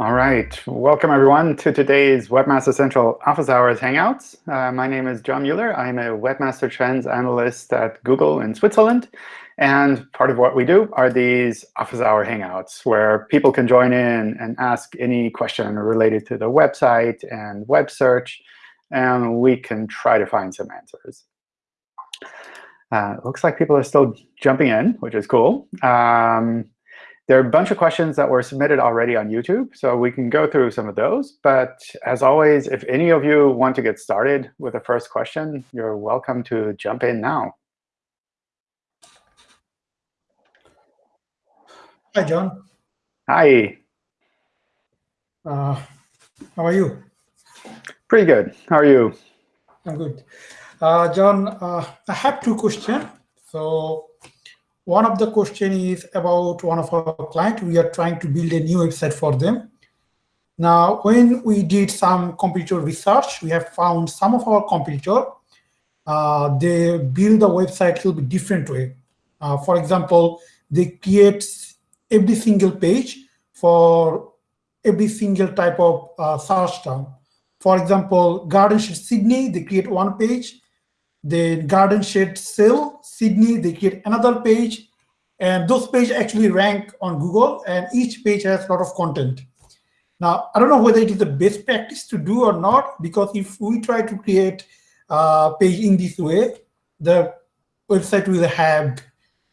All right. Welcome, everyone, to today's Webmaster Central Office Hours Hangouts. Uh, my name is John Mueller. I'm a Webmaster Trends Analyst at Google in Switzerland. And part of what we do are these Office Hour Hangouts, where people can join in and ask any question related to the website and web search. And we can try to find some answers. Uh, looks like people are still jumping in, which is cool. Um, there are a bunch of questions that were submitted already on YouTube, so we can go through some of those. But as always, if any of you want to get started with the first question, you're welcome to jump in now. Hi, John. Hi. Uh, how are you? Pretty good. How are you? I'm good. Uh, John, uh, I have two questions. So one of the question is about one of our client. We are trying to build a new website for them. Now, when we did some competitor research, we have found some of our competitor, uh, they build the website a little bit different way. Uh, for example, they create every single page for every single type of uh, search term. For example, Garden Sydney, they create one page. Then Garden Shed Sale, Sydney, they create another page. And those pages actually rank on Google, and each page has a lot of content. Now, I don't know whether it is the best practice to do or not, because if we try to create a page in this way, the website will have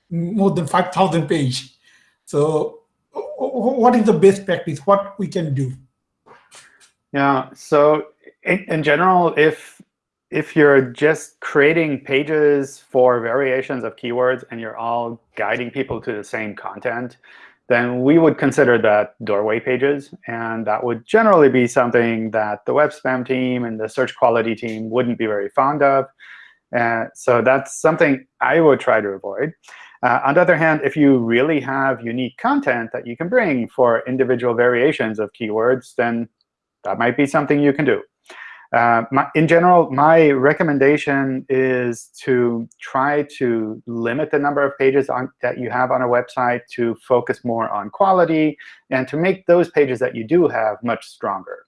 more than 5,000 page. So what is the best practice? What we can do? Yeah, so in, in general, if if you're just creating pages for variations of keywords and you're all guiding people to the same content, then we would consider that doorway pages. And that would generally be something that the web spam team and the search quality team wouldn't be very fond of. Uh, so that's something I would try to avoid. Uh, on the other hand, if you really have unique content that you can bring for individual variations of keywords, then that might be something you can do. Uh, my, in general, my recommendation is to try to limit the number of pages on, that you have on a website to focus more on quality and to make those pages that you do have much stronger.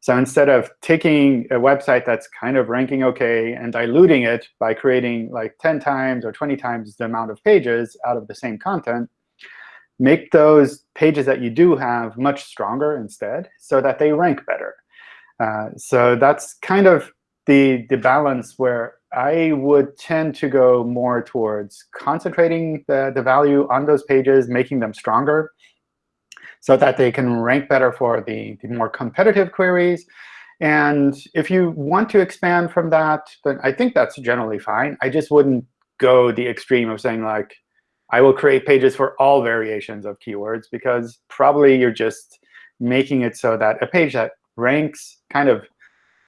So instead of taking a website that's kind of ranking OK and diluting it by creating like 10 times or 20 times the amount of pages out of the same content, make those pages that you do have much stronger instead so that they rank better. Uh, so that's kind of the, the balance where I would tend to go more towards concentrating the, the value on those pages, making them stronger, so that they can rank better for the, the more competitive queries. And if you want to expand from that, then I think that's generally fine. I just wouldn't go the extreme of saying, like, I will create pages for all variations of keywords, because probably you're just making it so that a page that ranks kind of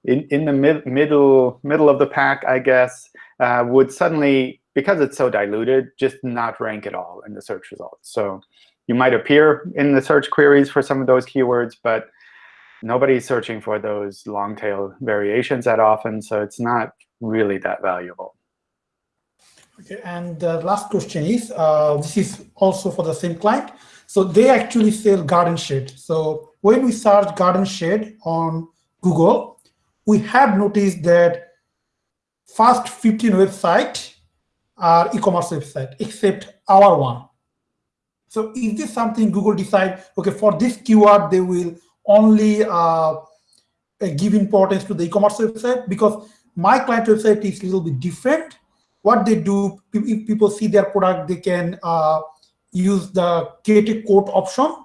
in, in the mid, middle, middle of the pack, I guess, uh, would suddenly, because it's so diluted, just not rank at all in the search results. So you might appear in the search queries for some of those keywords, but nobody's searching for those long tail variations that often, so it's not really that valuable. Okay, and the last question is, uh, this is also for the same client. So they actually sell garden shed. So when we search garden shed on Google, we have noticed that first 15 websites are e-commerce website, except our one. So is this something Google decide, OK, for this keyword, they will only uh, give importance to the e-commerce website? Because my client website is a little bit different. What they do, if people see their product, they can uh, use the create a quote option.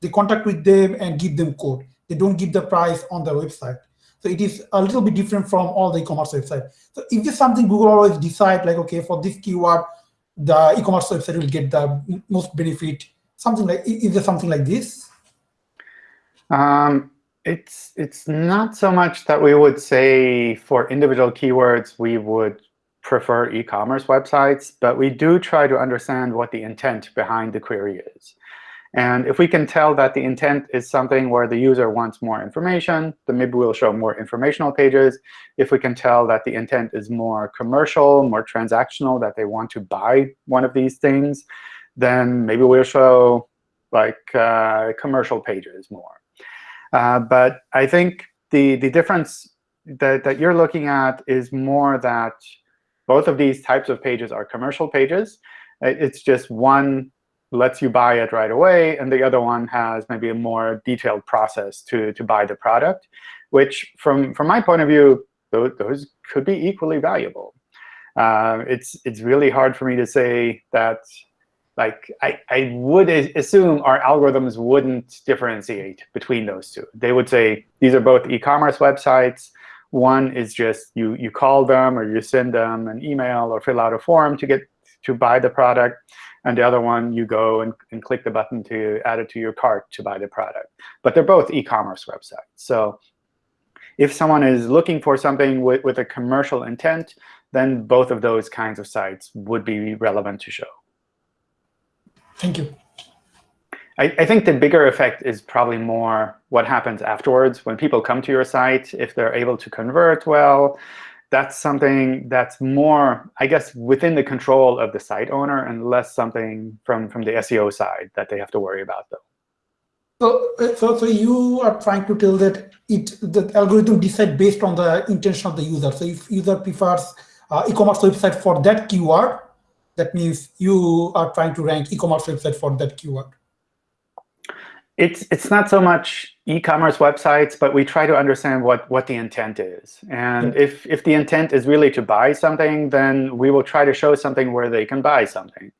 They contact with them and give them code. They don't give the price on their website. So it is a little bit different from all the e-commerce websites. So is this something Google always decide, like, OK, for this keyword, the e-commerce website will get the most benefit? Something like is there something like this? Um, it's it's not so much that we would say for individual keywords we would prefer e-commerce websites, but we do try to understand what the intent behind the query is. And if we can tell that the intent is something where the user wants more information, then maybe we'll show more informational pages. If we can tell that the intent is more commercial, more transactional, that they want to buy one of these things, then maybe we'll show like uh, commercial pages more. Uh, but I think the, the difference that, that you're looking at is more that both of these types of pages are commercial pages. It's just one lets you buy it right away, and the other one has maybe a more detailed process to, to buy the product, which from, from my point of view, those, those could be equally valuable. Uh, it's, it's really hard for me to say that like I, I would assume our algorithms wouldn't differentiate between those two. They would say these are both e-commerce websites. One is just you, you call them or you send them an email or fill out a form to get to buy the product. And the other one, you go and, and click the button to add it to your cart to buy the product. But they're both e-commerce websites. So if someone is looking for something with, with a commercial intent, then both of those kinds of sites would be relevant to show. Thank you. I, I, think the bigger effect is probably more what happens afterwards. When people come to your site, if they're able to convert well, that's something that's more, I guess, within the control of the site owner and less something from, from the SEO side that they have to worry about, though. So, so, so you are trying to tell that it the algorithm decide based on the intention of the user. So if user prefers uh, e-commerce website for that keyword, that means you are trying to rank e-commerce website for that keyword. It's it's not so much e-commerce websites, but we try to understand what what the intent is. And yeah. if if the intent is really to buy something, then we will try to show something where they can buy something.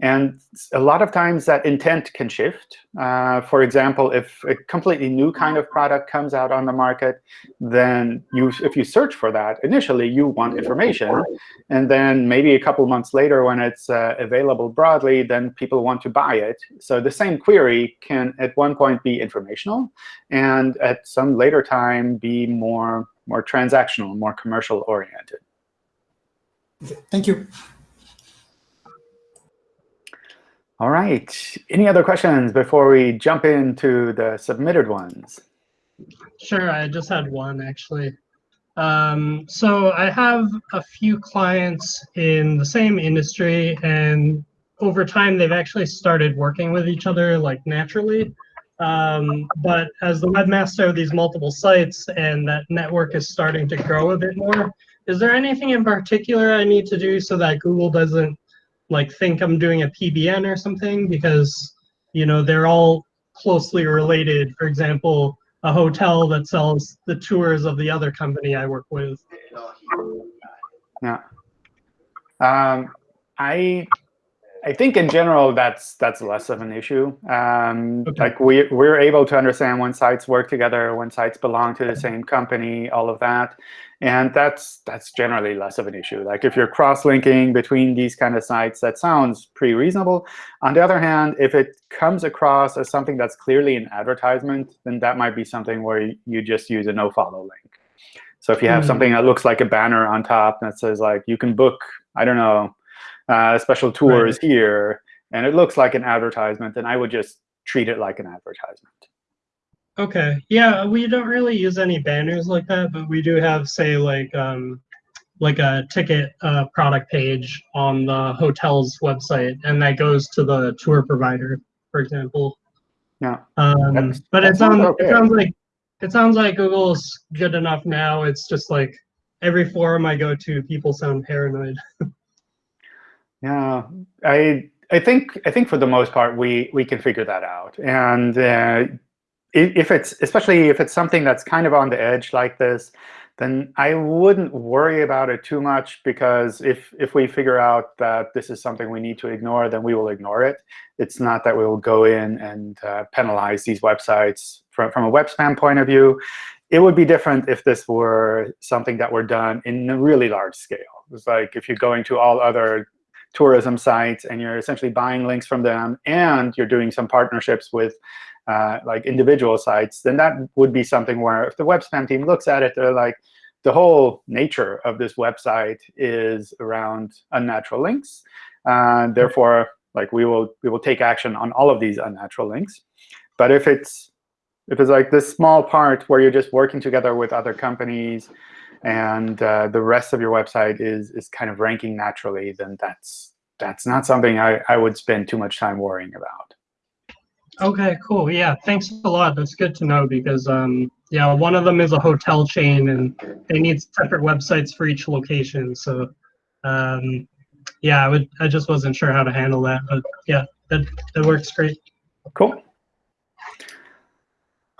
And a lot of times that intent can shift. Uh, for example, if a completely new kind of product comes out on the market, then you, if you search for that, initially you want information. And then maybe a couple months later when it's uh, available broadly, then people want to buy it. So the same query can at one point be informational, and at some later time be more, more transactional, more commercial oriented. Thank you. All right. Any other questions before we jump into the submitted ones? Sure. I just had one, actually. Um, so I have a few clients in the same industry, and over time, they've actually started working with each other like naturally. Um, but as the webmaster of these multiple sites and that network is starting to grow a bit more, is there anything in particular I need to do so that Google doesn't like think I'm doing a PBN or something because you know they're all closely related. For example, a hotel that sells the tours of the other company I work with. Yeah. Um, I I think in general that's that's less of an issue. Um, okay. Like we we're able to understand when sites work together, when sites belong to the same company, all of that, and that's that's generally less of an issue. Like if you're cross-linking between these kind of sites, that sounds pretty reasonable. On the other hand, if it comes across as something that's clearly an advertisement, then that might be something where you just use a no-follow link. So if you have mm. something that looks like a banner on top that says like you can book, I don't know uh, special tours right. here, and it looks like an advertisement, then I would just treat it like an advertisement. Okay. Yeah, we don't really use any banners like that, but we do have, say, like um, like a ticket uh, product page on the hotel's website, and that goes to the tour provider, for example. Yeah. Um, that's, but that's it sounds okay. it sounds like it sounds like Google's good enough now. It's just like every forum I go to, people sound paranoid. Yeah, I I think I think for the most part we we can figure that out. And uh, if it's especially if it's something that's kind of on the edge like this, then I wouldn't worry about it too much because if if we figure out that this is something we need to ignore, then we will ignore it. It's not that we will go in and uh, penalize these websites from from a web spam point of view. It would be different if this were something that were done in a really large scale. It's like if you're going to all other tourism sites and you're essentially buying links from them and you're doing some partnerships with uh, like individual sites, then that would be something where if the web spam team looks at it, they're like, the whole nature of this website is around unnatural links. Uh, therefore, like we will we will take action on all of these unnatural links. But if it's if it's like this small part where you're just working together with other companies and uh, the rest of your website is is kind of ranking naturally, then that's that's not something I, I would spend too much time worrying about. Okay, cool. Yeah, thanks a lot. That's good to know because um yeah, one of them is a hotel chain and they need separate websites for each location. So um yeah, I would I just wasn't sure how to handle that, but yeah, that that works great. Cool.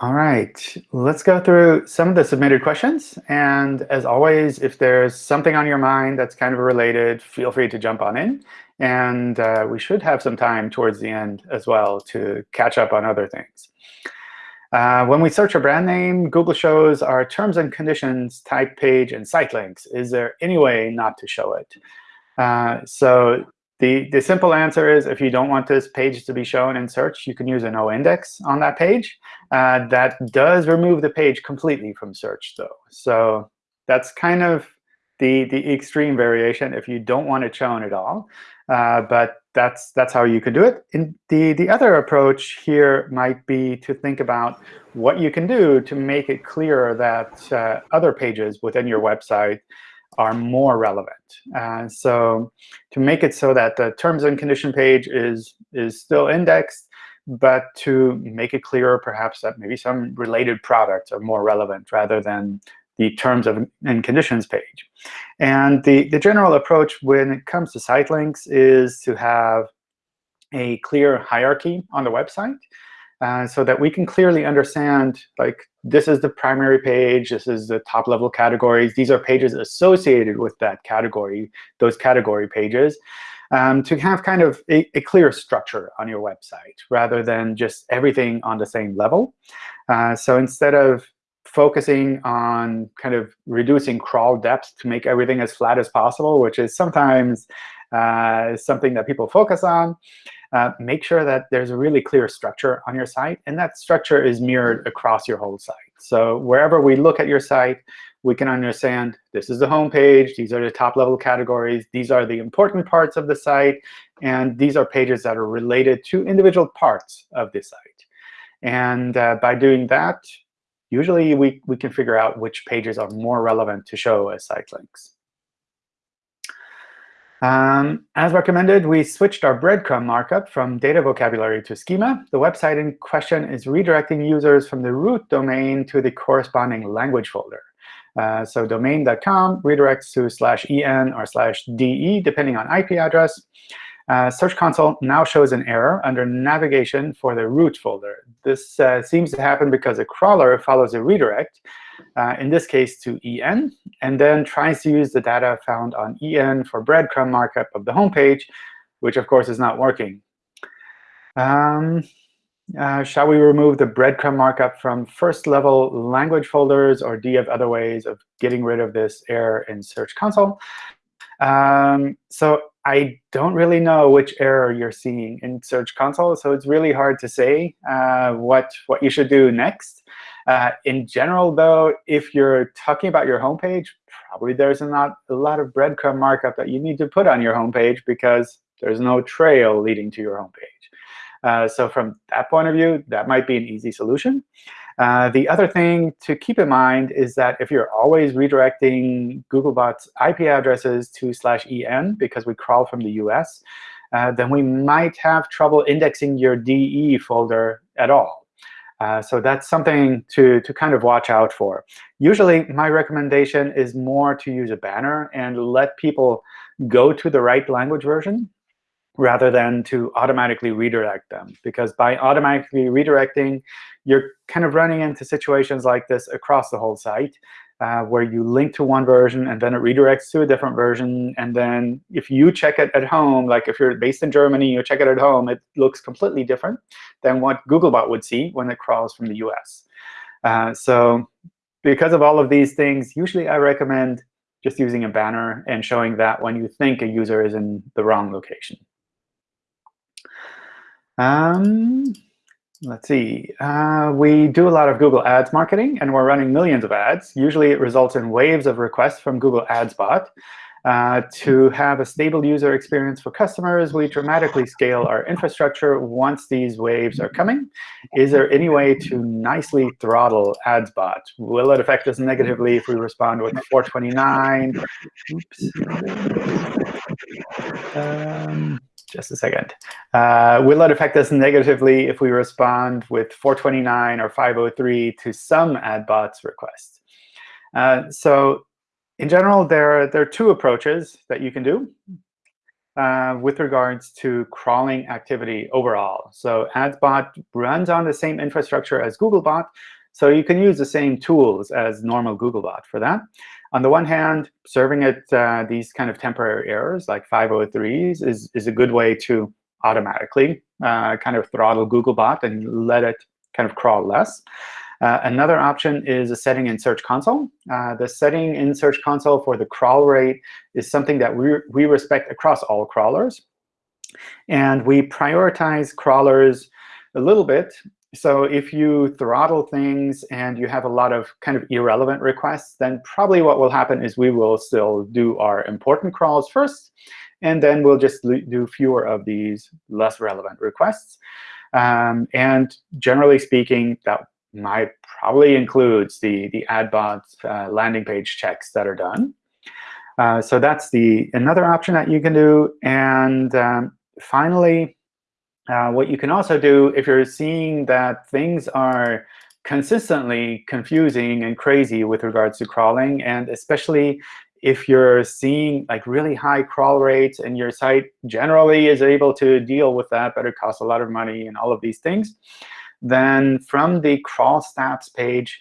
All right, let's go through some of the submitted questions. And as always, if there's something on your mind that's kind of related, feel free to jump on in. And uh, we should have some time towards the end as well to catch up on other things. Uh, when we search a brand name, Google shows our terms and conditions, type page, and site links. Is there any way not to show it? Uh, so the, the simple answer is if you don't want this page to be shown in search, you can use a no index on that page. Uh, that does remove the page completely from search, though. So that's kind of the, the extreme variation if you don't want it shown at all. Uh, but that's that's how you can do it. In the, the other approach here might be to think about what you can do to make it clearer that uh, other pages within your website are more relevant. Uh, so to make it so that the terms and condition page is, is still indexed, but to make it clearer perhaps that maybe some related products are more relevant rather than the terms of and conditions page. And the, the general approach when it comes to site links is to have a clear hierarchy on the website uh, so that we can clearly understand, like, this is the primary page, this is the top level categories. These are pages associated with that category, those category pages, um, to have kind of a, a, clear structure on your website rather than just everything on the same level. Uh, so instead of focusing on kind of reducing crawl depth to make everything as flat as possible, which is sometimes uh, something that people focus on, uh, make sure that there's a really clear structure on your site. And that structure is mirrored across your whole site. So wherever we look at your site, we can understand this is the home page, these are the top level categories, these are the important parts of the site, and these are pages that are related to individual parts of the site. And uh, by doing that, usually we, we can figure out which pages are more relevant to show as site links. Um, as recommended, we switched our breadcrumb markup from data vocabulary to schema. The website in question is redirecting users from the root domain to the corresponding language folder. Uh, so domain.com redirects to slash en or slash de, depending on IP address. Uh, Search Console now shows an error under navigation for the root folder. This uh, seems to happen because a crawler follows a redirect, uh, in this case to en, and then tries to use the data found on en for breadcrumb markup of the home page, which of course is not working. Um, uh, shall we remove the breadcrumb markup from first level language folders, or do you have other ways of getting rid of this error in Search Console? Um, so I don't really know which error you're seeing in Search Console, so it's really hard to say uh, what, what you should do next. Uh, in general, though, if you're talking about your homepage, probably there's not a lot of breadcrumb markup that you need to put on your homepage because there's no trail leading to your homepage. Uh, so from that point of view, that might be an easy solution. Uh, the other thing to keep in mind is that if you're always redirecting Googlebot's IP addresses to slash en because we crawl from the US, uh, then we might have trouble indexing your DE folder at all. Uh, so that's something to, to kind of watch out for. Usually, my recommendation is more to use a banner and let people go to the right language version rather than to automatically redirect them. Because by automatically redirecting, you're kind of running into situations like this across the whole site uh, where you link to one version and then it redirects to a different version. And then if you check it at home, like if you're based in Germany, you check it at home, it looks completely different than what Googlebot would see when it crawls from the US. Uh, so because of all of these things, usually I recommend just using a banner and showing that when you think a user is in the wrong location. Um, Let's see. Uh, we do a lot of Google Ads marketing, and we're running millions of ads. Usually, it results in waves of requests from Google Ads Bot. Uh, to have a stable user experience for customers, we dramatically scale our infrastructure once these waves are coming. Is there any way to nicely throttle AdsBot? Will it affect us negatively if we respond with 429? Oops. Um, just a second. Uh, will it affect us negatively if we respond with 429 or 503 to some AdBots requests? Uh, so in general, there are, there are two approaches that you can do uh, with regards to crawling activity overall. So AdsBot runs on the same infrastructure as Googlebot, so you can use the same tools as normal Googlebot for that. On the one hand, serving it uh, these kind of temporary errors like 503s is, is a good way to automatically uh, kind of throttle Googlebot and let it kind of crawl less. Uh, another option is a setting in Search Console. Uh, the setting in Search Console for the crawl rate is something that we, we respect across all crawlers. And we prioritize crawlers a little bit. So if you throttle things and you have a lot of kind of irrelevant requests, then probably what will happen is we will still do our important crawls first, and then we'll just do fewer of these less relevant requests. Um, and generally speaking, that might probably includes the, the AdBot uh, landing page checks that are done. Uh, so that's the another option that you can do. And um, finally, uh, what you can also do if you're seeing that things are consistently confusing and crazy with regards to crawling, and especially if you're seeing like really high crawl rates and your site generally is able to deal with that, but it costs a lot of money and all of these things, then from the crawl stats page,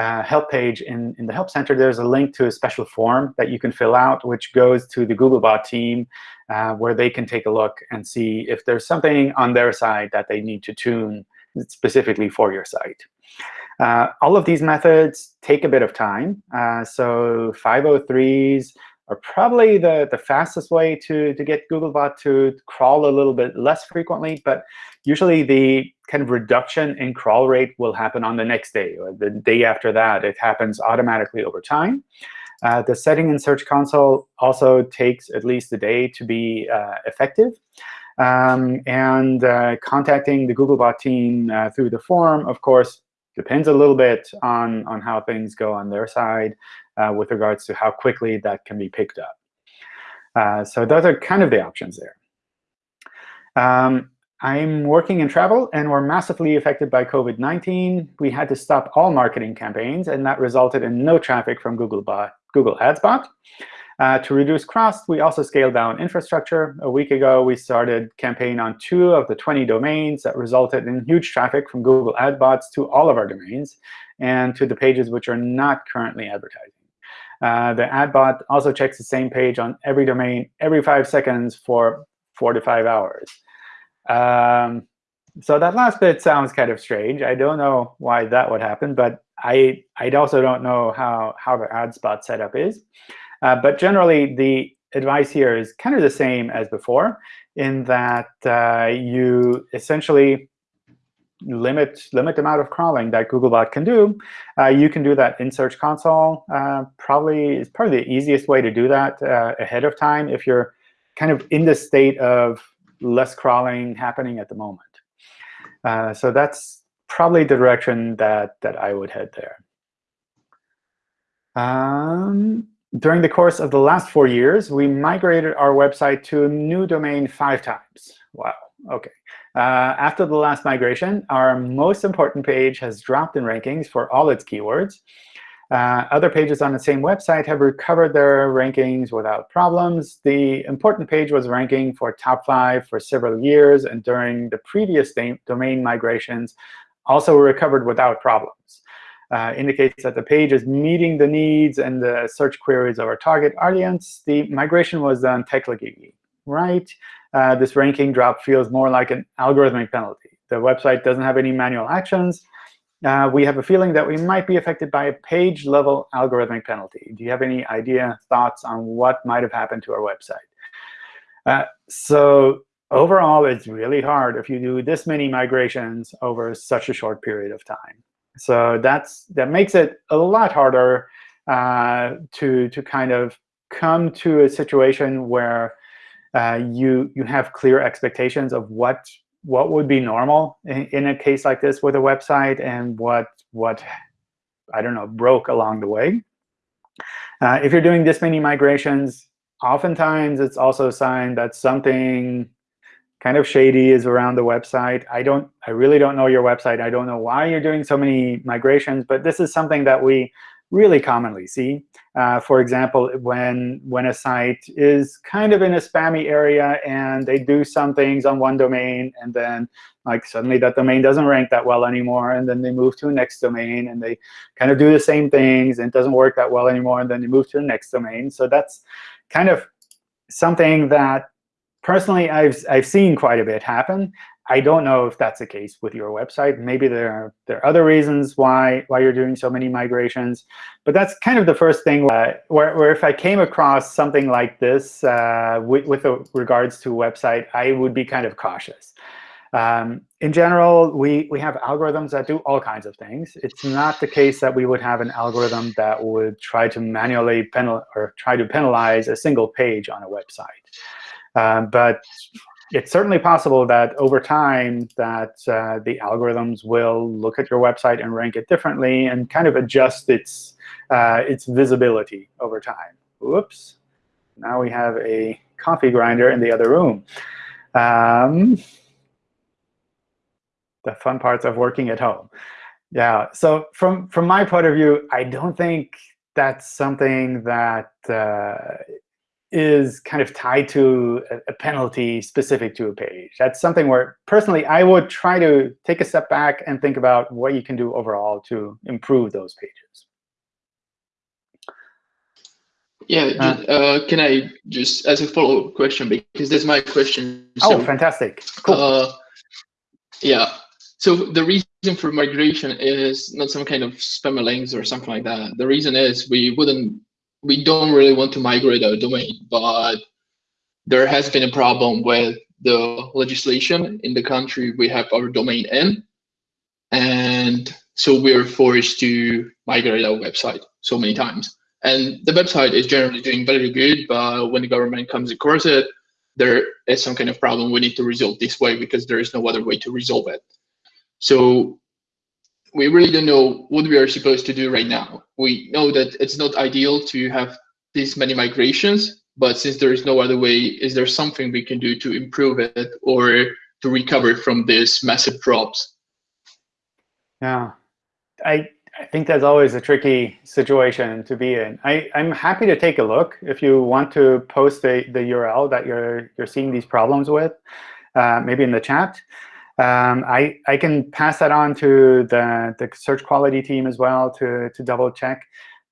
uh, help page in, in the Help Center, there's a link to a special form that you can fill out, which goes to the Googlebot team, uh, where they can take a look and see if there's something on their side that they need to tune specifically for your site. Uh, all of these methods take a bit of time. Uh, so 503s are probably the, the fastest way to, to get Googlebot to crawl a little bit less frequently. But usually the kind of reduction in crawl rate will happen on the next day or the day after that. It happens automatically over time. Uh, the setting in Search Console also takes at least a day to be uh, effective. Um, and uh, contacting the Googlebot team uh, through the forum, of course, depends a little bit on, on how things go on their side uh, with regards to how quickly that can be picked up. Uh, so those are kind of the options there. Um, I'm working in travel, and we're massively affected by COVID-19. We had to stop all marketing campaigns, and that resulted in no traffic from Google, bot, Google Ads bot. Uh, to reduce costs, we also scaled down infrastructure. A week ago, we started campaign on two of the 20 domains that resulted in huge traffic from Google Ad bots to all of our domains and to the pages which are not currently advertising. Uh, the ad bot also checks the same page on every domain every five seconds for four to five hours. Um, so that last bit sounds kind of strange. I don't know why that would happen, but I I also don't know how how the AdsBot setup is. Uh, but generally, the advice here is kind of the same as before, in that uh, you essentially limit limit the amount of crawling that Googlebot can do. Uh, you can do that in Search Console. Uh, probably is probably the easiest way to do that uh, ahead of time if you're kind of in the state of less crawling happening at the moment. Uh, so that's probably the direction that, that I would head there. Um, during the course of the last four years, we migrated our website to a new domain five times. Wow, OK. Uh, after the last migration, our most important page has dropped in rankings for all its keywords. Uh, other pages on the same website have recovered their rankings without problems. The important page was ranking for top five for several years, and during the previous domain migrations, also recovered without problems. Uh, indicates that the page is meeting the needs and the search queries of our target audience. The migration was done technically right. Uh, this ranking drop feels more like an algorithmic penalty. The website doesn't have any manual actions uh, we have a feeling that we might be affected by a page-level algorithmic penalty. Do you have any idea, thoughts on what might have happened to our website? Uh, so overall, it's really hard if you do this many migrations over such a short period of time. So that's that makes it a lot harder uh, to to kind of come to a situation where uh, you you have clear expectations of what what would be normal in, in, a case like this with a website and what what I don't know broke along the way. Uh, if you're doing this many migrations, oftentimes it's also a sign that something kind of shady is around the website. I don't, I really don't know your website. I don't know why you're doing so many migrations, but this is something that we really commonly see. Uh, for example, when when a site is kind of in a spammy area and they do some things on one domain, and then like suddenly that domain doesn't rank that well anymore, and then they move to a next domain, and they kind of do the same things, and it doesn't work that well anymore, and then they move to the next domain. So that's kind of something that personally I've I've seen quite a bit happen. I don't know if that's the case with your website. Maybe there are, there are other reasons why, why you're doing so many migrations. But that's kind of the first thing uh, where, where if I came across something like this uh, with, with regards to a website, I would be kind of cautious. Um, in general, we, we have algorithms that do all kinds of things. It's not the case that we would have an algorithm that would try to manually penal or try to penalize a single page on a website. Um, but it's certainly possible that over time that uh, the algorithms will look at your website and rank it differently and kind of adjust its uh, its visibility over time. Whoops. Now we have a coffee grinder in the other room. Um, the fun parts of working at home. Yeah. So from from my point of view, I don't think that's something that uh, is kind of tied to a, penalty specific to a page. That's something where, personally, I would try to take a step back and think about what you can do overall to improve those pages. Yeah, uh, uh, can I just, as a follow-up question, because that's my question. Oh, so, oh, fantastic. Cool. Uh, yeah, so the reason for migration is not some kind of spam links or something like that. The reason is we wouldn't we don't really want to migrate our domain, but there has been a problem with the legislation in the country we have our domain in. And so we're forced to migrate our website so many times. And the website is generally doing very good, but when the government comes across it, there is some kind of problem we need to resolve this way because there is no other way to resolve it. So we really don't know what we are supposed to do right now. We know that it's not ideal to have this many migrations, but since there is no other way, is there something we can do to improve it or to recover from this massive drops? Yeah, I, I think that's always a tricky situation to be in. I, I'm happy to take a look if you want to post the, the URL that you're, you're seeing these problems with, uh, maybe in the chat. Um, I, I can pass that on to the, the search quality team as well to, to double check.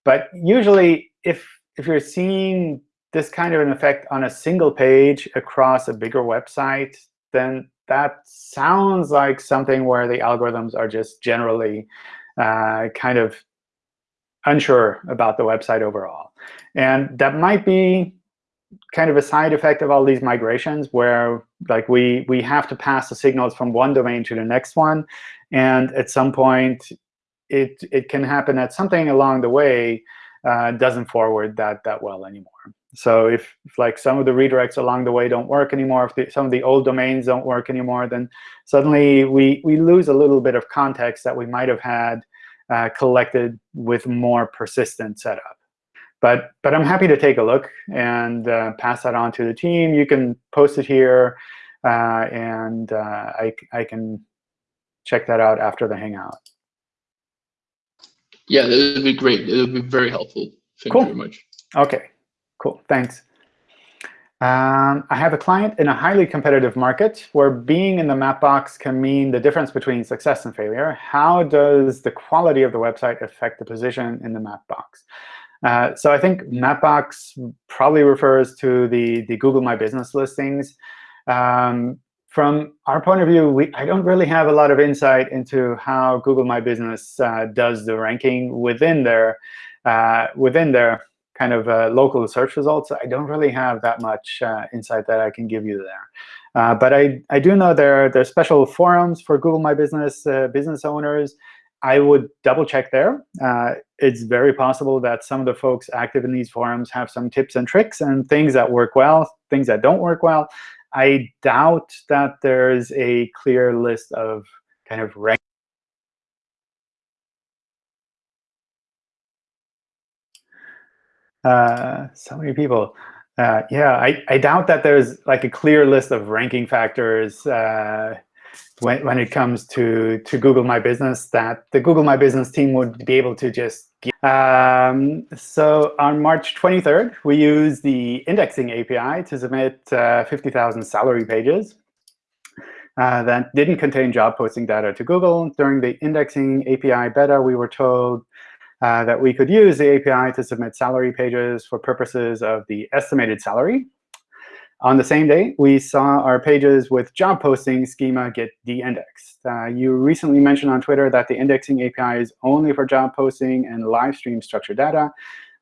But usually, if, if you're seeing this kind of an effect on a single page across a bigger website, then that sounds like something where the algorithms are just generally uh, kind of unsure about the website overall. And that might be kind of a side effect of all these migrations where like we we have to pass the signals from one domain to the next one. And at some point it it can happen that something along the way uh, doesn't forward that that well anymore. So if, if, like some of the redirects along the way don't work anymore if the, some of the old domains don't work anymore then suddenly we we lose a little bit of context that we might have had uh, collected with more persistent setup but, but I'm happy to take a look and uh, pass that on to the team. You can post it here, uh, and uh, I, I can check that out after the Hangout. Yeah, that would be great. It would be very helpful. Thank cool. you very much. OK, cool. Thanks. Um, I have a client in a highly competitive market where being in the map box can mean the difference between success and failure. How does the quality of the website affect the position in the map box? Uh, so I think Mapbox probably refers to the, the Google My Business listings. Um, from our point of view, we, I don't really have a lot of insight into how Google My Business uh, does the ranking within their, uh, within their kind of uh, local search results. I don't really have that much uh, insight that I can give you there. But I, I do know there, there are special forums for Google My Business business owners. I would double check there. Uh, it's very possible that some of the folks active in these forums have some tips and tricks and things that work well, things that don't work well. I doubt that there's a clear list of kind of rank uh, so many people. Uh, yeah, I, I doubt that there's like a clear list of ranking factors uh, when, when it comes to, to Google My Business that the Google My Business team would be able to just um, so on March 23rd, we used the indexing API to submit uh, 50,000 salary pages uh, that didn't contain job posting data to Google. During the indexing API beta, we were told uh, that we could use the API to submit salary pages for purposes of the estimated salary. On the same day, we saw our pages with job posting schema get de-indexed. Uh, you recently mentioned on Twitter that the indexing API is only for job posting and live stream structured data.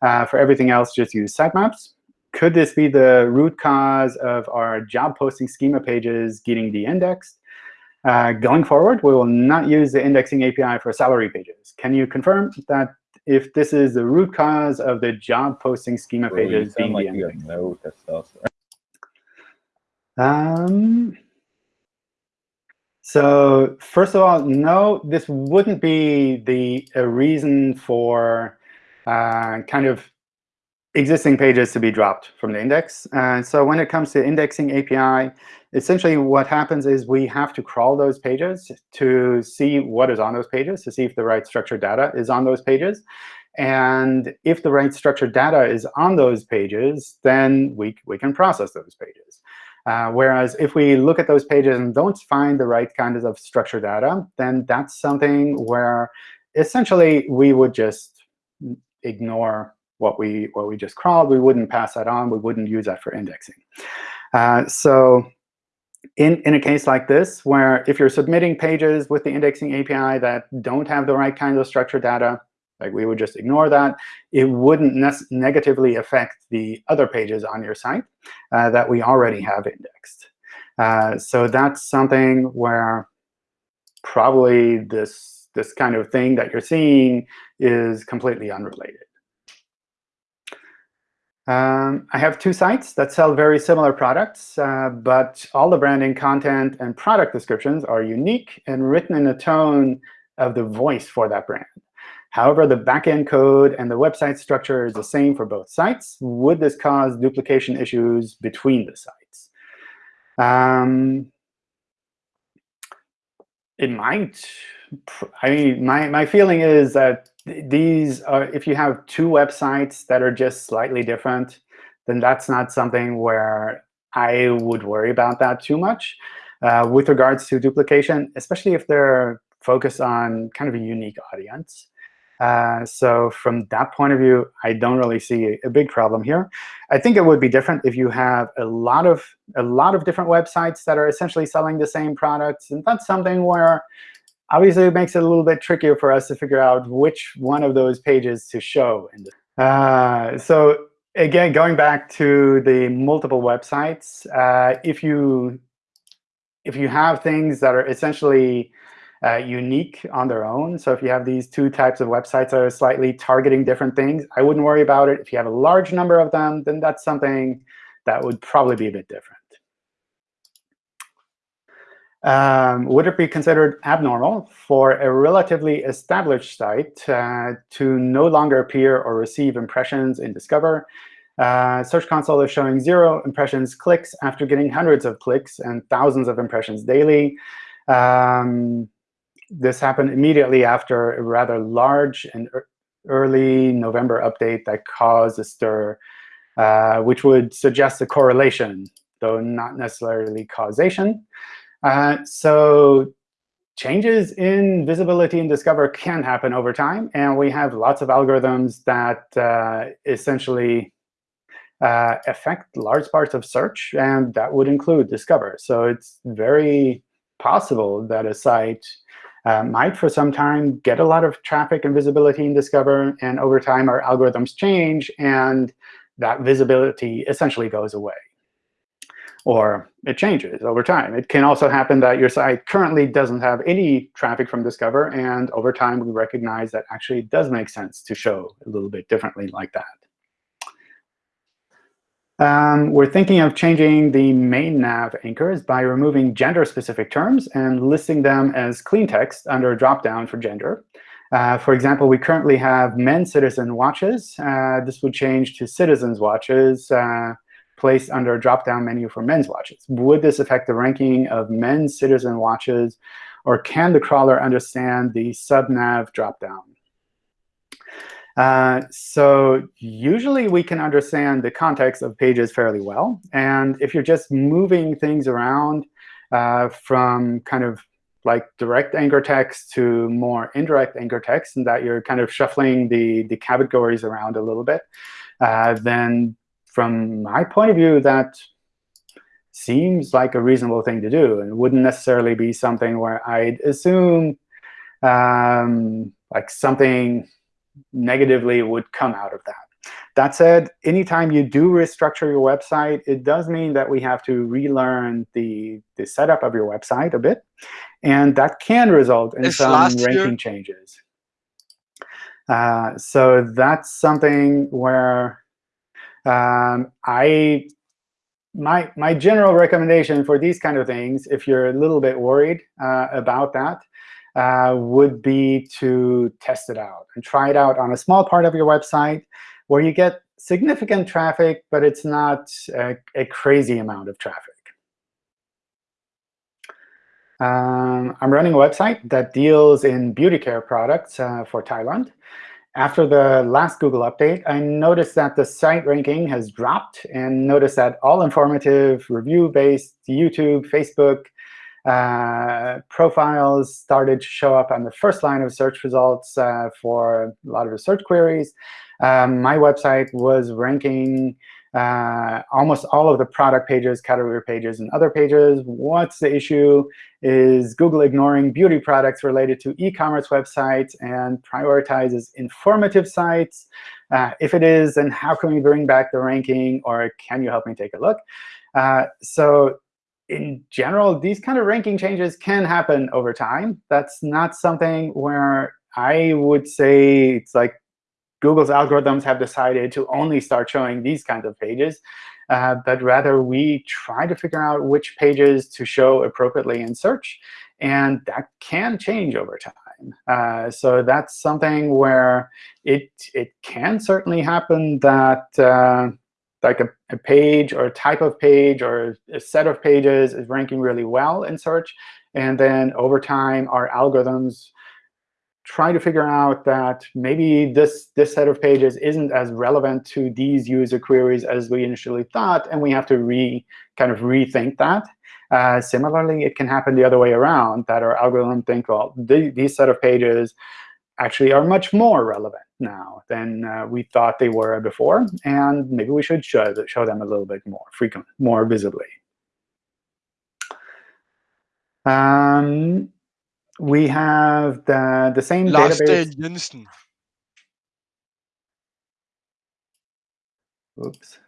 Uh, for everything else, just use sitemaps. Could this be the root cause of our job posting schema pages getting de-indexed? Uh, going forward, we will not use the indexing API for salary pages. Can you confirm that if this is the root cause of the job posting schema pages being like de-indexed? Um, so first of all, no, this wouldn't be the a reason for uh, kind of existing pages to be dropped from the index. Uh, so when it comes to indexing API, essentially what happens is we have to crawl those pages to see what is on those pages, to see if the right structured data is on those pages. And if the right structured data is on those pages, then we, we can process those pages. Uh, whereas if we look at those pages and don't find the right kinds of structured data, then that's something where essentially we would just ignore what we what we just crawled. We wouldn't pass that on. We wouldn't use that for indexing. Uh, so in, in a case like this, where if you're submitting pages with the indexing API that don't have the right kinds of structured data, like we would just ignore that. It wouldn't ne negatively affect the other pages on your site uh, that we already have indexed. Uh, so that's something where probably this, this kind of thing that you're seeing is completely unrelated. Um, I have two sites that sell very similar products, uh, but all the branding content and product descriptions are unique and written in a tone of the voice for that brand. However, the backend code and the website structure is the same for both sites. Would this cause duplication issues between the sites? Um, it might. I mean, my, my feeling is that these are, if you have two websites that are just slightly different, then that's not something where I would worry about that too much. Uh, with regards to duplication, especially if they're focused on kind of a unique audience. Uh, so from that point of view, I don't really see a, big problem here. I think it would be different if you have a lot of a lot of different websites that are essentially selling the same products, and that's something where obviously it makes it a little bit trickier for us to figure out which one of those pages to show. Uh, so again, going back to the multiple websites, uh, if you if you have things that are essentially uh, unique on their own. So if you have these two types of websites that are slightly targeting different things, I wouldn't worry about it. If you have a large number of them, then that's something that would probably be a bit different. Um, would it be considered abnormal for a relatively established site uh, to no longer appear or receive impressions in Discover? Uh, Search Console is showing zero impressions clicks after getting hundreds of clicks and thousands of impressions daily. Um, this happened immediately after a rather large and early November update that caused a stir, uh, which would suggest a correlation, though not necessarily causation. Uh, so changes in visibility and Discover can happen over time. And we have lots of algorithms that uh, essentially uh, affect large parts of search, and that would include Discover. So it's very possible that a site uh, might for some time get a lot of traffic and visibility in Discover, and over time our algorithms change, and that visibility essentially goes away. Or it changes over time. It can also happen that your site currently doesn't have any traffic from Discover, and over time we recognize that actually it does make sense to show a little bit differently like that. Um, we're thinking of changing the main nav anchors by removing gender-specific terms and listing them as clean text under a dropdown for gender. Uh, for example, we currently have men citizen watches. Uh, this would change to citizens watches uh, placed under a drop-down menu for men's watches. Would this affect the ranking of men's citizen watches, or can the crawler understand the subnav dropdown? Uh, so usually we can understand the context of pages fairly well. And if you're just moving things around uh, from kind of like direct anchor text to more indirect anchor text, and that you're kind of shuffling the, the categories around a little bit, uh, then from my point of view, that seems like a reasonable thing to do and wouldn't necessarily be something where I'd assume um, like something negatively would come out of that. That said, anytime you do restructure your website, it does mean that we have to relearn the, the setup of your website a bit. And that can result in It's some last year. ranking changes. Uh, so that's something where um, I my my general recommendation for these kind of things, if you're a little bit worried uh, about that, uh, would be to test it out and try it out on a small part of your website where you get significant traffic, but it's not a, a crazy amount of traffic. Um, I'm running a website that deals in beauty care products uh, for Thailand. After the last Google update, I noticed that the site ranking has dropped and noticed that all informative, review-based YouTube, Facebook uh, profiles started to show up on the first line of search results uh, for a lot of the search queries. Um, my website was ranking uh, almost all of the product pages, category pages, and other pages. What's the issue? Is Google ignoring beauty products related to e-commerce websites and prioritizes informative sites? Uh, if it is, then how can we bring back the ranking? Or can you help me take a look? Uh, so in general, these kind of ranking changes can happen over time. That's not something where I would say it's like Google's algorithms have decided to only start showing these kinds of pages, uh, but rather we try to figure out which pages to show appropriately in search. And that can change over time. Uh, so that's something where it, it can certainly happen that uh, like a, a, page or a type of page or a set of pages is ranking really well in search. And then over time, our algorithms try to figure out that maybe this, this set of pages isn't as relevant to these user queries as we initially thought, and we have to re kind of rethink that. Uh, similarly, it can happen the other way around, that our algorithm think, well, the, these set of pages actually are much more relevant now than uh, we thought they were before, and maybe we should show, show them a little bit more frequently, more visibly. Um, we have the, the same Lars database. Jensen. Oops.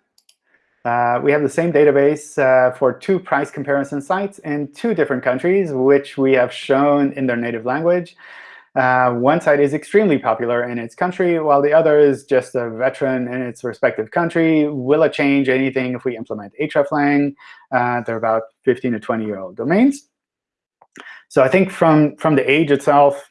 Uh, we have the same database uh, for two price comparison sites in two different countries, which we have shown in their native language. Uh, one site is extremely popular in its country, while the other is just a veteran in its respective country. Will it change anything if we implement hreflang? Uh, they're about 15 to 20-year-old domains. So I think from, from the age itself,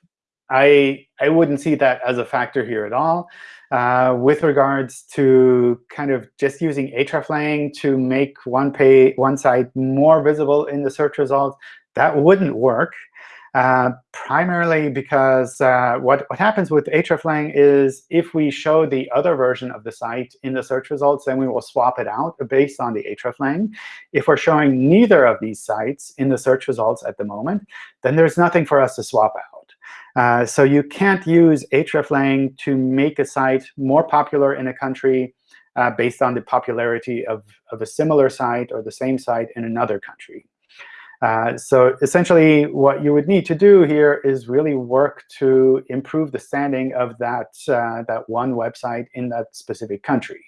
I, I wouldn't see that as a factor here at all. Uh, with regards to kind of just using hreflang to make one, pay, one site more visible in the search results, that wouldn't work. Uh, primarily because uh, what, what happens with hreflang is if we show the other version of the site in the search results, then we will swap it out based on the hreflang. If we're showing neither of these sites in the search results at the moment, then there's nothing for us to swap out. Uh, so you can't use hreflang to make a site more popular in a country uh, based on the popularity of, of a similar site or the same site in another country. Uh, so essentially, what you would need to do here is really work to improve the standing of that, uh, that one website in that specific country.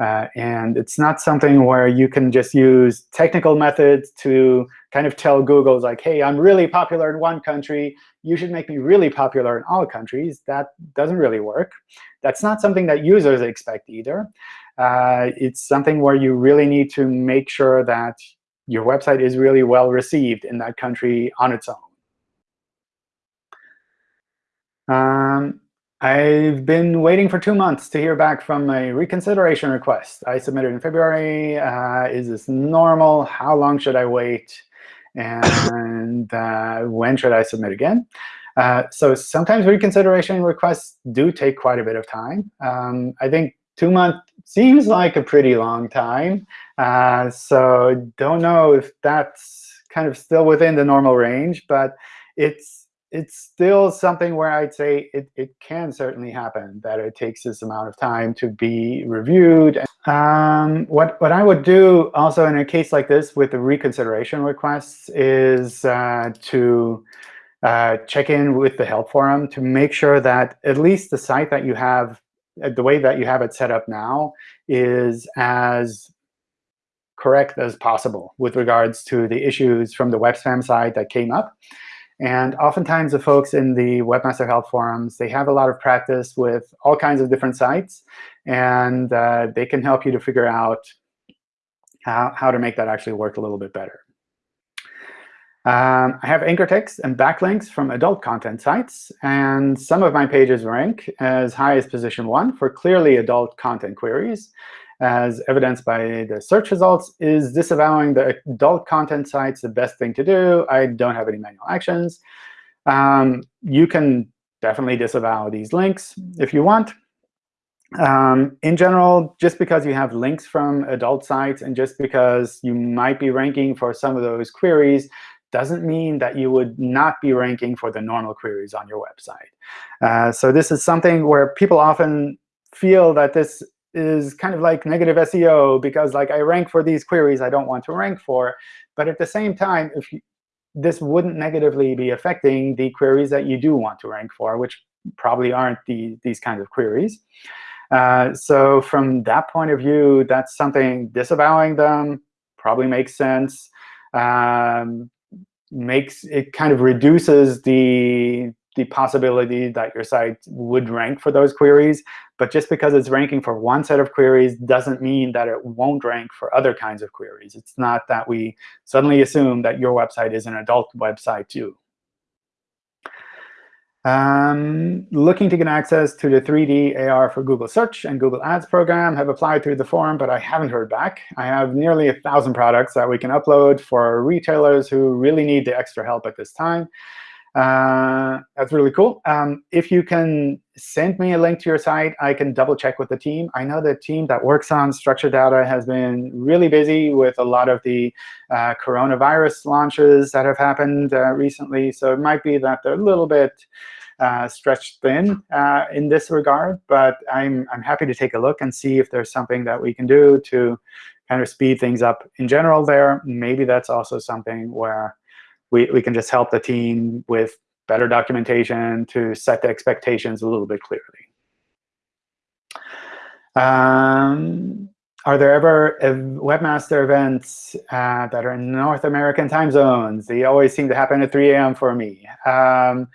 Uh, and it's not something where you can just use technical methods to kind of tell Google, like, hey, I'm really popular in one country. You should make me really popular in all countries. That doesn't really work. That's not something that users expect either. Uh, it's something where you really need to make sure that your website is really well received in that country on its own. Um, I've been waiting for two months to hear back from a reconsideration request. I submitted in February. Uh, is this normal? How long should I wait? And uh, when should I submit again? Uh, so sometimes reconsideration requests do take quite a bit of time. Um, I think two months seems like a pretty long time. Uh, so don't know if that's kind of still within the normal range, but it's it's still something where I'd say it, it can certainly happen that it takes this amount of time to be reviewed. Um, what, what I would do also in a case like this with the reconsideration requests is uh, to uh, check in with the help forum to make sure that at least the site that you have, the way that you have it set up now is as correct as possible with regards to the issues from the web spam side that came up. And oftentimes, the folks in the Webmaster Help forums, they have a lot of practice with all kinds of different sites. And uh, they can help you to figure out how, how to make that actually work a little bit better. Um, I have anchor text and backlinks from adult content sites. And some of my pages rank as high as position one for clearly adult content queries as evidenced by the search results, is disavowing the adult content sites the best thing to do? I don't have any manual actions. Um, you can definitely disavow these links if you want. Um, in general, just because you have links from adult sites and just because you might be ranking for some of those queries doesn't mean that you would not be ranking for the normal queries on your website. Uh, so this is something where people often feel that this is kind of like negative SEO because like I rank for these queries I don't want to rank for. But at the same time, if you, this wouldn't negatively be affecting the queries that you do want to rank for, which probably aren't the, these kinds of queries. Uh, so from that point of view, that's something disavowing them probably makes sense. Um, makes it kind of reduces the the possibility that your site would rank for those queries. But just because it's ranking for one set of queries doesn't mean that it won't rank for other kinds of queries. It's not that we suddenly assume that your website is an adult website too. Um, looking to get access to the 3D AR for Google Search and Google Ads program. Have applied through the forum, but I haven't heard back. I have nearly a 1,000 products that we can upload for retailers who really need the extra help at this time. Uh, that's really cool. Um, if you can send me a link to your site, I can double check with the team. I know the team that works on structured data has been really busy with a lot of the uh, coronavirus launches that have happened uh, recently. So it might be that they're a little bit uh, stretched thin uh, in this regard. But I'm, I'm happy to take a look and see if there's something that we can do to kind of speed things up in general there. Maybe that's also something where we, we can just help the team with better documentation to set the expectations a little bit clearly. Um, are there ever webmaster events uh, that are in North American time zones? They always seem to happen at 3 a.m. for me. Um,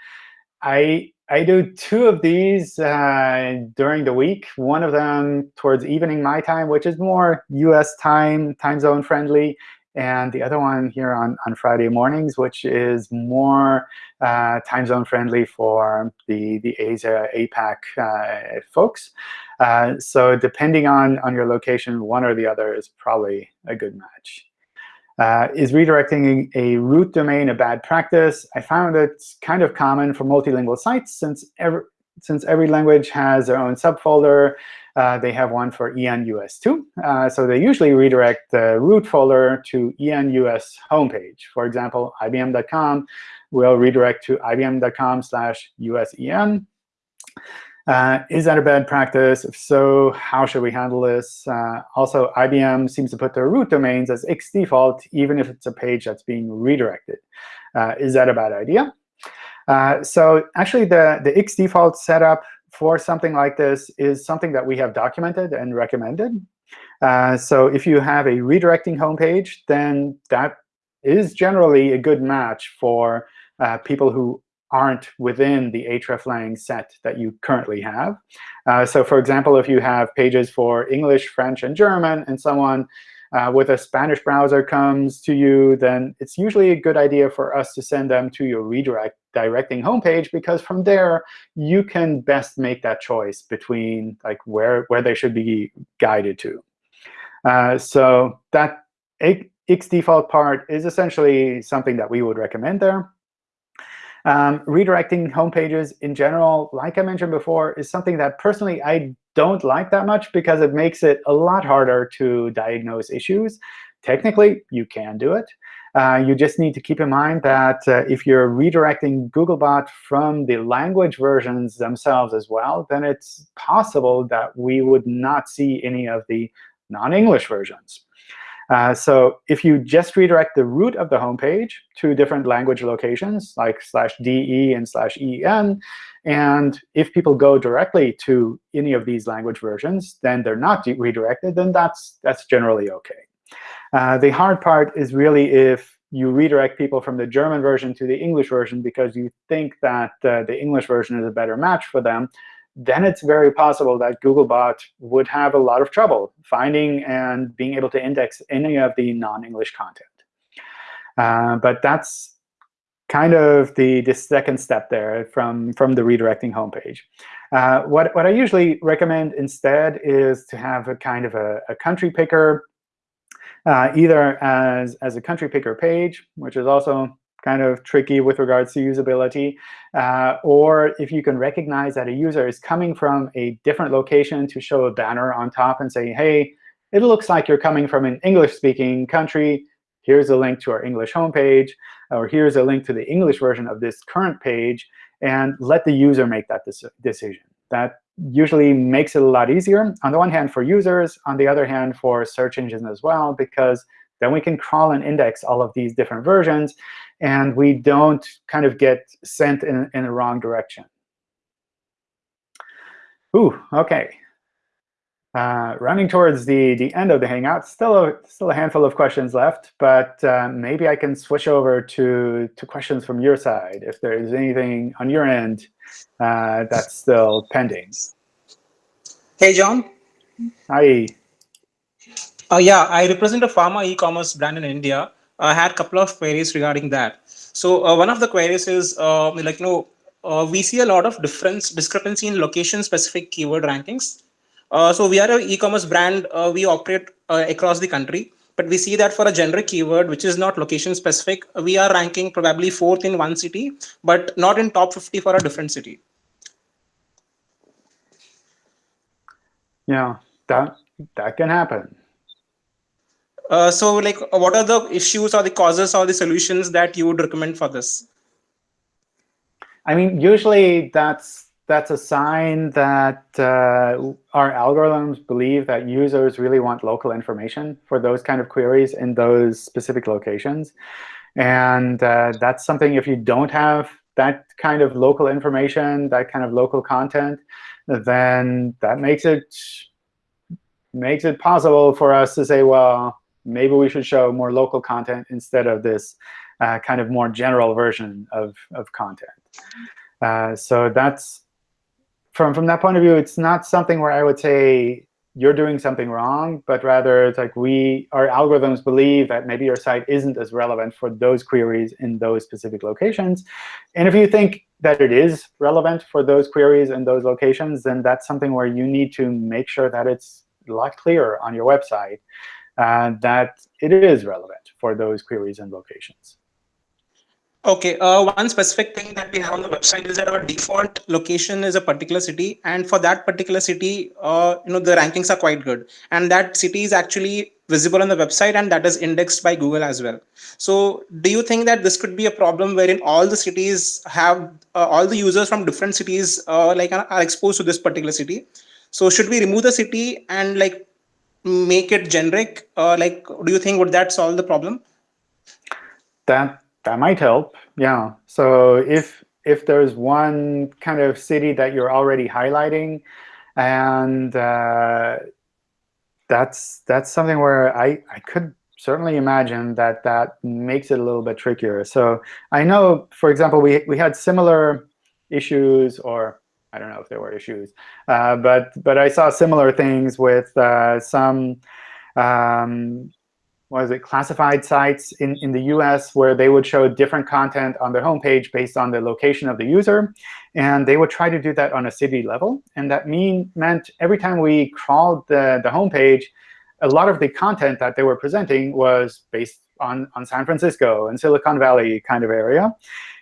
I I do two of these uh, during the week. One of them towards evening my time, which is more US time, time zone friendly and the other one here on, on Friday mornings, which is more uh, time zone friendly for the, the Asia, APAC uh, folks. Uh, so depending on, on your location, one or the other is probably a good match. Uh, is redirecting a root domain a bad practice? I found it's kind of common for multilingual sites since every, since every language has their own subfolder. Uh, they have one for ENUS2. Uh, so they usually redirect the root folder to ENUS homepage. For example, IBM.com will redirect to IBM.com slash USEN. Uh, is that a bad practice? If so, how should we handle this? Uh, also, IBM seems to put their root domains as x default, even if it's a page that's being redirected. Uh, is that a bad idea? Uh, so actually, the, the x default setup for something like this is something that we have documented and recommended. Uh, so if you have a redirecting homepage, then that is generally a good match for uh, people who aren't within the hreflang set that you currently have. Uh, so for example, if you have pages for English, French, and German, and someone uh, with a Spanish browser comes to you, then it's usually a good idea for us to send them to your redirect redirecting homepage because from there you can best make that choice between like where where they should be guided to. Uh, so that X default part is essentially something that we would recommend there. Um, redirecting homepages in general, like I mentioned before, is something that personally I don't like that much because it makes it a lot harder to diagnose issues. Technically, you can do it. Uh, you just need to keep in mind that uh, if you're redirecting Googlebot from the language versions themselves as well, then it's possible that we would not see any of the non-English versions. Uh, so if you just redirect the root of the home page to different language locations, like slash DE and slash EN, and if people go directly to any of these language versions, then they're not redirected, then that's, that's generally OK. Uh, the hard part is really if you redirect people from the German version to the English version because you think that uh, the English version is a better match for them, then it's very possible that Googlebot would have a lot of trouble finding and being able to index any of the non-English content. Uh, but that's kind of the, the second step there from, from the redirecting homepage. Uh, what, what I usually recommend instead is to have a kind of a, a country picker, uh, either as, as a country picker page, which is also kind of tricky with regards to usability. Uh, or if you can recognize that a user is coming from a different location to show a banner on top and say, hey, it looks like you're coming from an English-speaking country. Here's a link to our English homepage. Or here's a link to the English version of this current page. And let the user make that decision. That usually makes it a lot easier, on the one hand for users, on the other hand for search engines as well, because then we can crawl and index all of these different versions and we don't kind of get sent in, in the wrong direction. Ooh, OK. Uh, running towards the, the end of the Hangout, still a, still a handful of questions left, but uh, maybe I can switch over to, to questions from your side if there is anything on your end uh, that's still pending. Hey, John. Hi. Uh, yeah, I represent a pharma e-commerce brand in India. I had a couple of queries regarding that. So uh, one of the queries is uh, like, you know, uh, we see a lot of difference discrepancy in location-specific keyword rankings. Uh, so we are an e-commerce brand. Uh, we operate uh, across the country, but we see that for a generic keyword, which is not location-specific, we are ranking probably fourth in one city, but not in top 50 for a different city. Yeah, that that can happen. Uh, so like, what are the issues or the causes or the solutions that you would recommend for this? I mean, usually that's that's a sign that uh, our algorithms believe that users really want local information for those kind of queries in those specific locations. And uh, that's something if you don't have that kind of local information, that kind of local content, then that makes it makes it possible for us to say, well, maybe we should show more local content instead of this uh, kind of more general version of, of content. Uh, so that's from, from that point of view, it's not something where I would say you're doing something wrong, but rather it's like we, our algorithms believe that maybe your site isn't as relevant for those queries in those specific locations. And if you think that it is relevant for those queries in those locations, then that's something where you need to make sure that it's a lot clearer on your website uh, that it is relevant for those queries and locations. OK, uh, one specific thing that we have on the website is that our default location is a particular city. And for that particular city, uh, you know, the rankings are quite good. And that city is actually visible on the website, and that is indexed by Google as well. So do you think that this could be a problem wherein all the cities have, uh, all the users from different cities uh, like are exposed to this particular city? So should we remove the city and like make it generic? Uh, like, do you think would that solve the problem? That that might help. Yeah. So if if there's one kind of city that you're already highlighting, and uh, that's that's something where I I could certainly imagine that that makes it a little bit trickier. So I know, for example, we we had similar issues or I don't know if there were issues, uh, but but I saw similar things with uh, some um, was it classified sites in, in the US where they would show different content on their homepage based on the location of the user. And they would try to do that on a city level. And that mean meant every time we crawled the, the homepage, a lot of the content that they were presenting was based on, on San Francisco and Silicon Valley kind of area.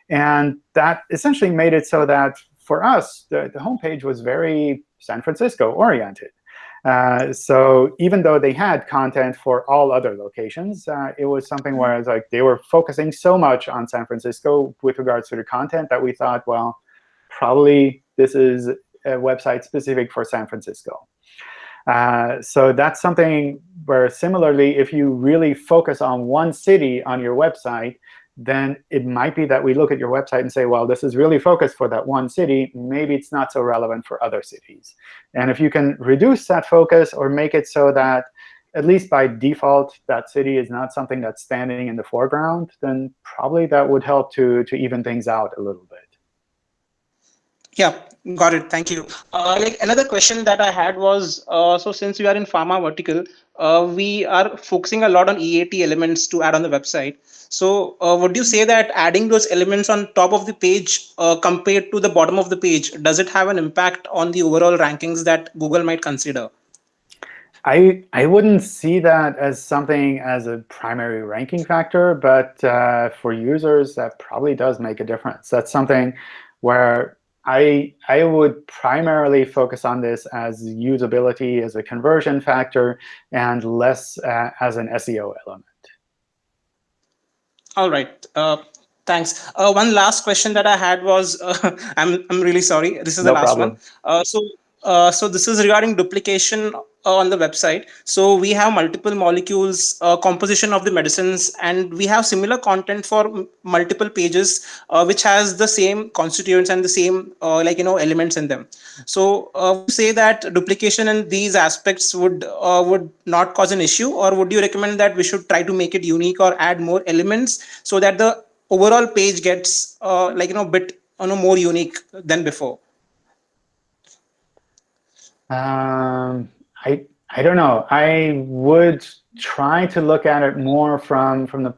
And that essentially made it so that for us, the, the homepage was very San Francisco oriented. Uh, so even though they had content for all other locations, uh, it was something where it's like they were focusing so much on San Francisco with regards to the content that we thought, well, probably this is a website specific for San Francisco. Uh, so that's something where similarly, if you really focus on one city on your website, then it might be that we look at your website and say, well, this is really focused for that one city. Maybe it's not so relevant for other cities. And if you can reduce that focus or make it so that at least by default, that city is not something that's standing in the foreground, then probably that would help to, to even things out a little bit. Yeah, got it. Thank you. Uh, like another question that I had was, uh, so since we are in pharma vertical, uh, we are focusing a lot on EAT elements to add on the website. So uh, would you say that adding those elements on top of the page uh, compared to the bottom of the page, does it have an impact on the overall rankings that Google might consider? I, I wouldn't see that as something as a primary ranking factor, but uh, for users, that probably does make a difference. That's something where I, I would primarily focus on this as usability as a conversion factor and less uh, as an SEO element. All right. Uh, thanks. Uh, one last question that I had was, uh, I'm, I'm really sorry. This is the last problem. one. Uh, so uh, so this is regarding duplication uh, on the website. So we have multiple molecules, uh, composition of the medicines, and we have similar content for multiple pages, uh, which has the same constituents and the same uh, like you know elements in them. So uh, say that duplication in these aspects would would not cause an issue, or would you recommend that we should try to make it unique or add more elements so that the overall page gets like you know bit you know more unique than before? Um, I I don't know. I would try to look at it more from from the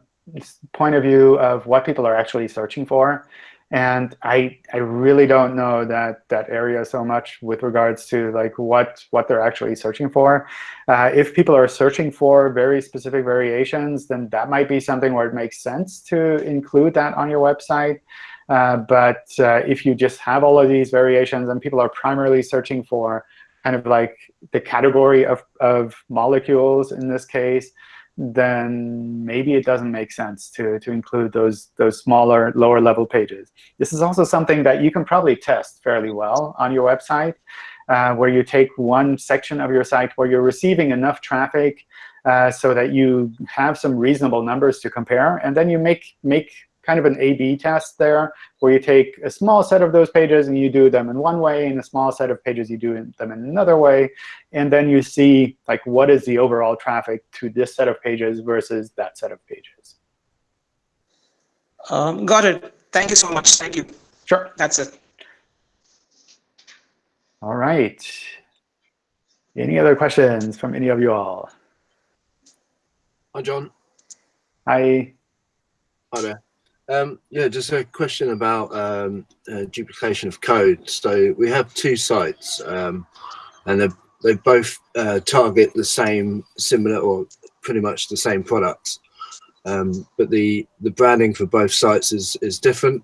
point of view of what people are actually searching for. And I I really don't know that that area so much with regards to like what what they're actually searching for. Uh, if people are searching for very specific variations, then that might be something where it makes sense to include that on your website. Uh, but uh, if you just have all of these variations and people are primarily searching for kind of like the category of, of molecules in this case, then maybe it doesn't make sense to, to include those, those smaller, lower level pages. This is also something that you can probably test fairly well on your website, uh, where you take one section of your site where you're receiving enough traffic uh, so that you have some reasonable numbers to compare, and then you make, make kind of an A-B test there, where you take a small set of those pages and you do them in one way, and a small set of pages you do them in another way. And then you see like what is the overall traffic to this set of pages versus that set of pages. Um, got it. Thank you so much. Thank you. Sure. That's it. All right. Any other questions from any of you all? Hi, John. Hi. Hi there. Um, yeah, just a question about um, uh, duplication of code. So we have two sites, um, and they they both uh, target the same, similar, or pretty much the same products. Um, but the the branding for both sites is is different.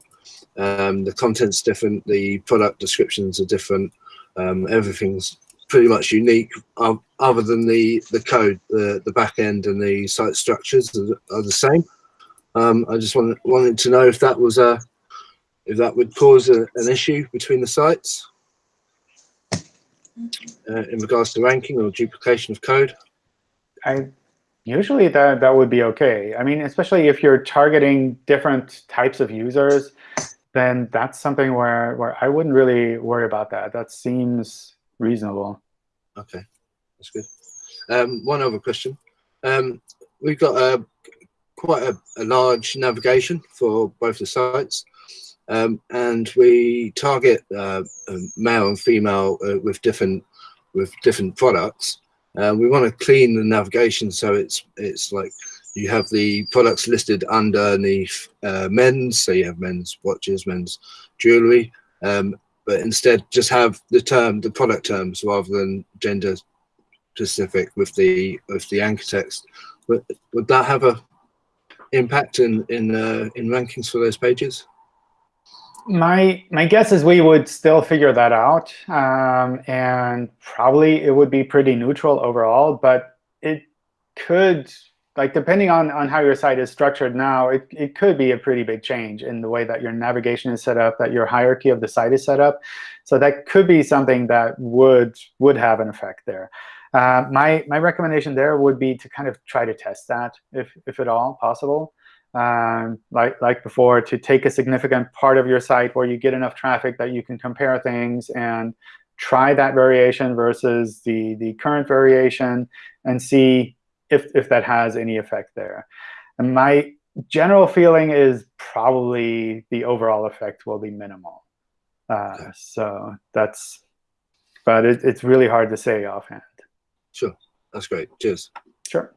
Um, the content's different. The product descriptions are different. Um, everything's pretty much unique, other than the the code, the the back end and the site structures are the same. Um, I just wanted, wanted to know if that was a, if that would cause a, an issue between the sites uh, in regards to ranking or duplication of code. I usually that that would be okay. I mean, especially if you're targeting different types of users, then that's something where where I wouldn't really worry about that. That seems reasonable. Okay, that's good. Um, one other question. Um, we've got a quite a, a large navigation for both the sites. Um, and we target uh, um, male and female uh, with different with different products. Uh, we want to clean the navigation so it's it's like you have the products listed underneath uh, men's, so you have men's watches, men's jewelry, um, but instead just have the term, the product terms, rather than gender specific with the with the anchor text. Would, would that have a impact in in uh, in rankings for those pages? My my guess is we would still figure that out, um, and probably it would be pretty neutral overall. But it could, like depending on on how your site is structured now, it it could be a pretty big change in the way that your navigation is set up, that your hierarchy of the site is set up. So that could be something that would would have an effect there. Uh, my my recommendation there would be to kind of try to test that if if at all possible um, like, like before, to take a significant part of your site where you get enough traffic that you can compare things and try that variation versus the, the current variation and see if, if that has any effect there. And my general feeling is probably the overall effect will be minimal. Uh, so that's, but it, it's really hard to say offhand. Sure, that's great. Cheers. Sure.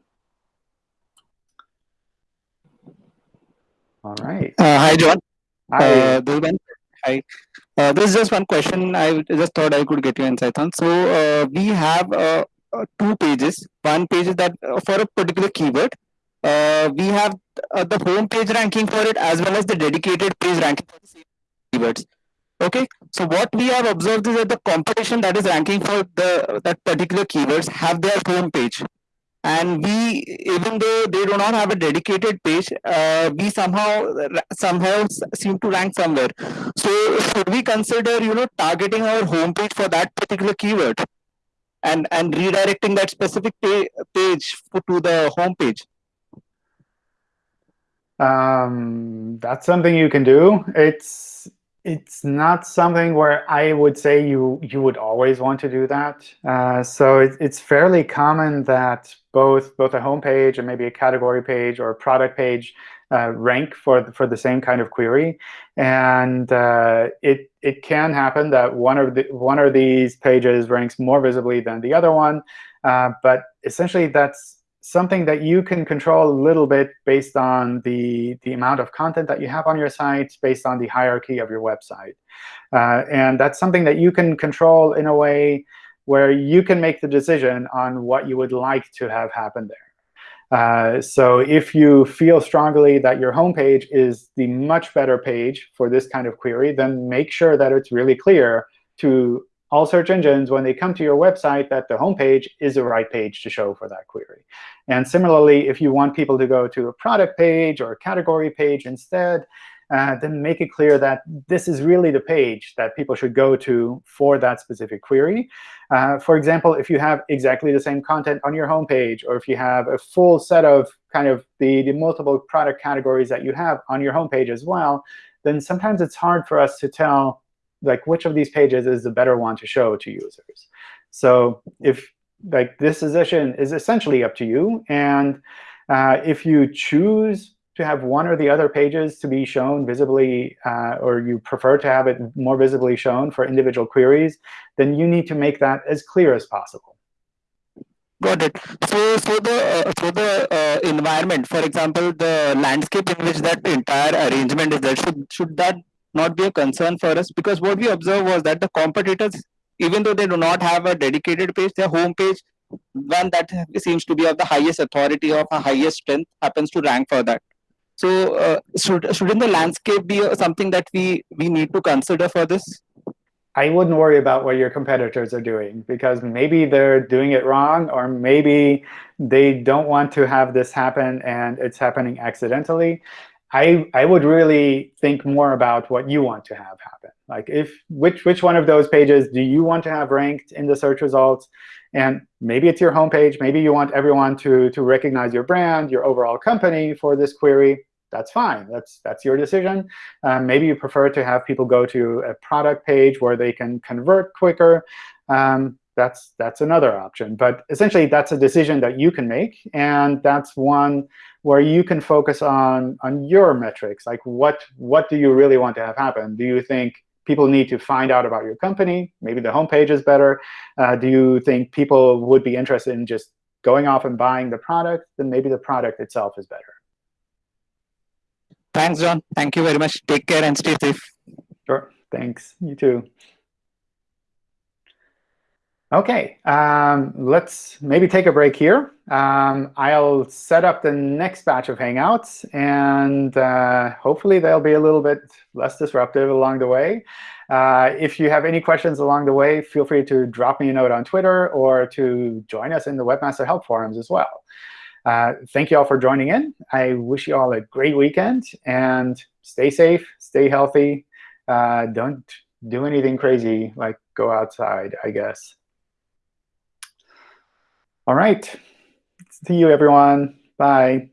All right. Uh, hi, John. Hi. Uh, this one, hi. Uh, this is just one question. I just thought I could get your insight on. So uh, we have uh, uh, two pages. One page is that uh, for a particular keyword. Uh, we have uh, the home page ranking for it as well as the dedicated page ranking for the same keywords. Okay. So what we have observed is that the competition that is ranking for the that particular keywords have their home page. And we even though they do not have a dedicated page uh, we somehow somehow seem to rank somewhere. So should we consider you know targeting our homepage for that particular keyword? And and redirecting that specific page to the homepage um that's something you can do. It's it's not something where I would say you you would always want to do that. Uh, so it, it's fairly common that both both a home page and maybe a category page or a product page uh, rank for for the same kind of query, and uh, it it can happen that one of the one of these pages ranks more visibly than the other one, uh, but essentially that's something that you can control a little bit based on the, the amount of content that you have on your site, based on the hierarchy of your website. Uh, and that's something that you can control in a way where you can make the decision on what you would like to have happen there. Uh, so if you feel strongly that your homepage is the much better page for this kind of query, then make sure that it's really clear to all search engines, when they come to your website, that the home page is the right page to show for that query. And similarly, if you want people to go to a product page or a category page instead, uh, then make it clear that this is really the page that people should go to for that specific query. Uh, for example, if you have exactly the same content on your home page, or if you have a full set of kind of the, the multiple product categories that you have on your home page as well, then sometimes it's hard for us to tell like which of these pages is the better one to show to users. So if like this decision is essentially up to you, and uh, if you choose to have one or the other pages to be shown visibly, uh, or you prefer to have it more visibly shown for individual queries, then you need to make that as clear as possible. Got it. So, so the uh, so the uh, environment, for example, the landscape in which that entire arrangement is there, should should that not be a concern for us because what we observed was that the competitors, even though they do not have a dedicated page, their homepage, one that seems to be of the highest authority of a highest strength, happens to rank for that. So uh, should, shouldn't the landscape be something that we, we need to consider for this? I wouldn't worry about what your competitors are doing because maybe they're doing it wrong or maybe they don't want to have this happen and it's happening accidentally. I, I would really think more about what you want to have happen. Like if which which one of those pages do you want to have ranked in the search results? And maybe it's your homepage. Maybe you want everyone to, to recognize your brand, your overall company for this query. That's fine. That's, that's your decision. Um, maybe you prefer to have people go to a product page where they can convert quicker. Um, that's, that's another option. But essentially, that's a decision that you can make. And that's one where you can focus on, on your metrics. Like what, what do you really want to have happen? Do you think people need to find out about your company? Maybe the homepage is better. Uh, do you think people would be interested in just going off and buying the product? Then maybe the product itself is better. Thanks, John. Thank you very much. Take care and stay safe. Sure. Thanks. You too. OK, um, let's maybe take a break here. Um, I'll set up the next batch of Hangouts, and uh, hopefully they'll be a little bit less disruptive along the way. Uh, if you have any questions along the way, feel free to drop me a note on Twitter or to join us in the Webmaster Help forums as well. Uh, thank you all for joining in. I wish you all a great weekend, and stay safe, stay healthy. Uh, don't do anything crazy like go outside, I guess. All right. See you, everyone. Bye.